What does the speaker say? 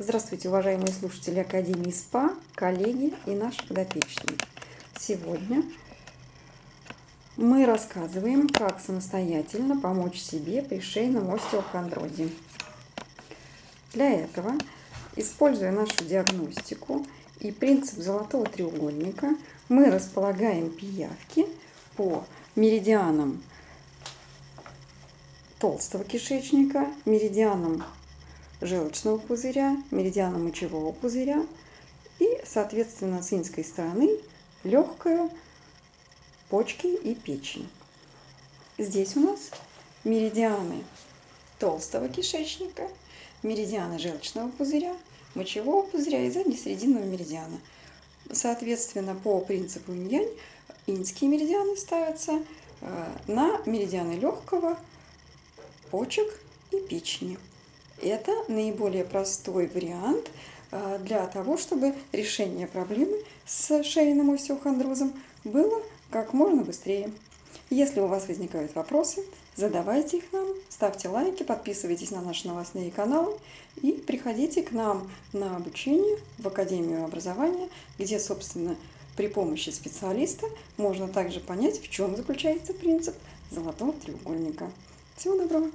Здравствуйте, уважаемые слушатели Академии СПА, коллеги и наши подопечные. Сегодня мы рассказываем, как самостоятельно помочь себе при шейном остеохондрозе. Для этого, используя нашу диагностику и принцип золотого треугольника, мы располагаем пиявки по меридианам толстого кишечника, меридианам желчного пузыря, меридиана мочевого пузыря и, соответственно, с инской стороны легкую, почки и печень. Здесь у нас меридианы толстого кишечника, меридианы желчного пузыря, мочевого пузыря и заднесрединного меридиана. Соответственно, по принципу инь-янь инские меридианы ставятся э, на меридианы легкого, почек и печени. Это наиболее простой вариант а, для того, чтобы решение проблемы с шейным остеохондрозом было как можно быстрее. Если у вас возникают вопросы, задавайте их нам, ставьте лайки, подписывайтесь на наши новостные каналы и приходите к нам на обучение в Академию образования, где, собственно, при помощи специалиста можно также понять, в чем заключается принцип золотого треугольника. Всего доброго!